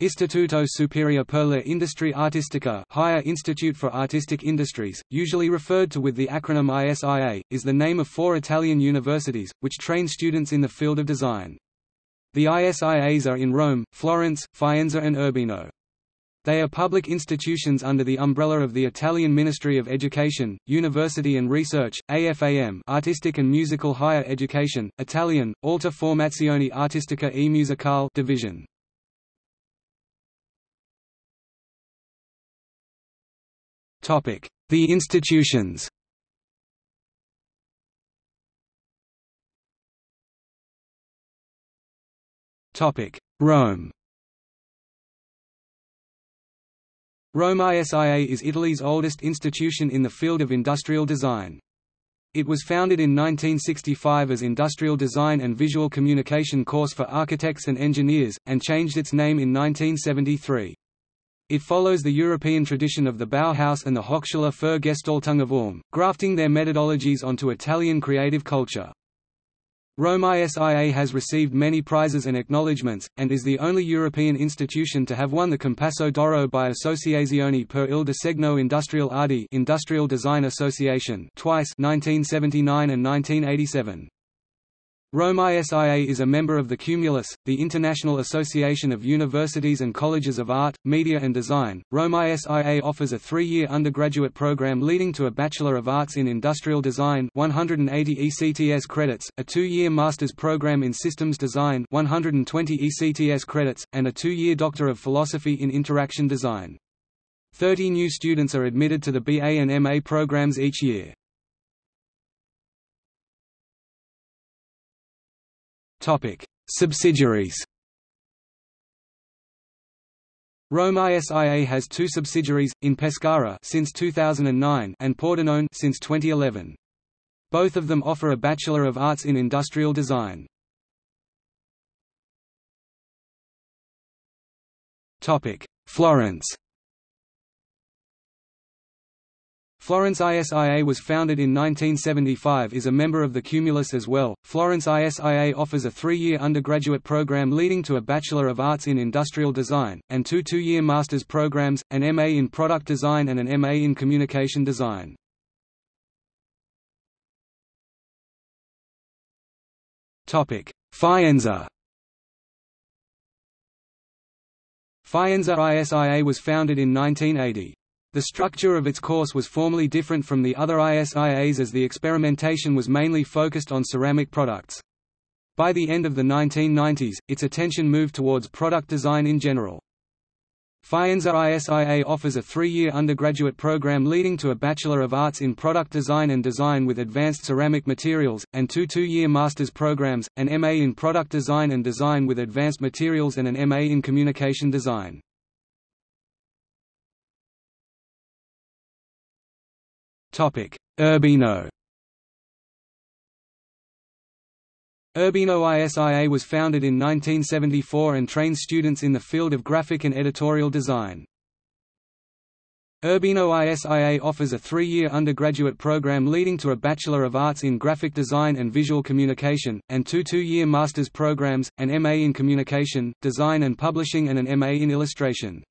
Istituto Superiore per la Industria Artistica Higher Institute for Artistic Industries, usually referred to with the acronym ISIA, is the name of four Italian universities, which train students in the field of design. The ISIAs are in Rome, Florence, Faenza and Urbino. They are public institutions under the umbrella of the Italian Ministry of Education, University and Research, AFAM Artistic and Musical Higher Education, Italian, Alta Formazione Artistica e Musicale division. The institutions Rome Rome ISIA is Italy's oldest institution in the field of industrial design. It was founded in 1965 as Industrial Design and Visual Communication Course for Architects and Engineers, and changed its name in 1973. It follows the European tradition of the Bauhaus and the Hochschule für Gestaltung of Ulm, grafting their methodologies onto Italian creative culture. Rome ISIA has received many prizes and acknowledgements, and is the only European institution to have won the Compasso d'Oro by Associazione per il Disegno Industriale ADI Industrial Design Association twice 1979 and 1987. Rome ISIA is a member of the Cumulus, the International Association of Universities and Colleges of Art, Media and Design. Rome ISIA offers a three-year undergraduate program leading to a Bachelor of Arts in Industrial Design 180 ECTS credits, a two-year Master's program in Systems Design 120 ECTS credits, and a two-year Doctor of Philosophy in Interaction Design. Thirty new students are admitted to the BA and MA programs each year. Topic: Subsidiaries. Rome ISIA has two subsidiaries, in Pescara since 2009 and Pordenone since 2011. Both of them offer a Bachelor of Arts in Industrial Design. Topic: Florence. Florence ISIA was founded in 1975 is a member of the Cumulus as well. Florence ISIA offers a three-year undergraduate program leading to a Bachelor of Arts in Industrial Design, and two two-year master's programs, an MA in Product Design and an MA in Communication Design. Faenza Faenza ISIA was founded in 1980. The structure of its course was formally different from the other ISIAs as the experimentation was mainly focused on ceramic products. By the end of the 1990s, its attention moved towards product design in general. Faenza ISIA offers a three-year undergraduate program leading to a Bachelor of Arts in Product Design and Design with Advanced Ceramic Materials, and two two-year master's programs, an MA in Product Design and Design with Advanced Materials and an MA in Communication Design. Urbino Urbino ISIA was founded in 1974 and trains students in the field of graphic and editorial design. Urbino ISIA offers a three-year undergraduate program leading to a Bachelor of Arts in Graphic Design and Visual Communication, and two two-year master's programs, an MA in Communication, Design and Publishing and an MA in Illustration.